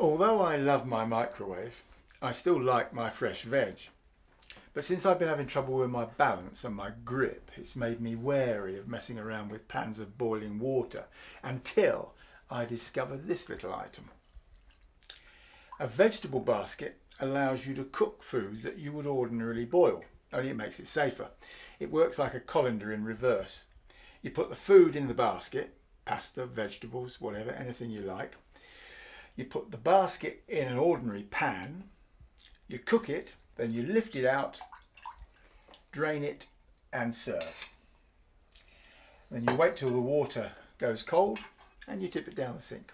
Although I love my microwave, I still like my fresh veg. But since I've been having trouble with my balance and my grip, it's made me wary of messing around with pans of boiling water until I discovered this little item. A vegetable basket allows you to cook food that you would ordinarily boil, only it makes it safer. It works like a colander in reverse. You put the food in the basket, pasta, vegetables, whatever, anything you like. You put the basket in an ordinary pan, you cook it, then you lift it out, drain it and serve. Then you wait till the water goes cold and you tip it down the sink.